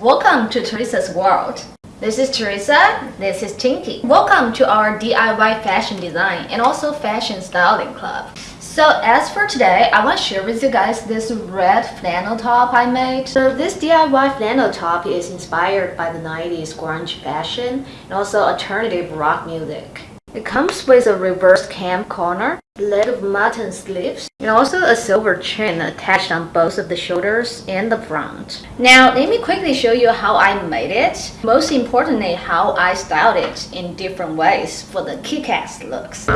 welcome to Teresa's world. This is Teresa, this is Tinky. Welcome to our DIY fashion design and also fashion styling club. So as for today, I want to share with you guys this red flannel top I made. So this DIY flannel top is inspired by the 90s grunge fashion and also alternative rock music. It comes with a reverse cam corner, little mutton sleeves, and also a silver chain attached on both of the shoulders and the front. Now, let me quickly show you how I made it. Most importantly, how I styled it in different ways for the kick-ass looks.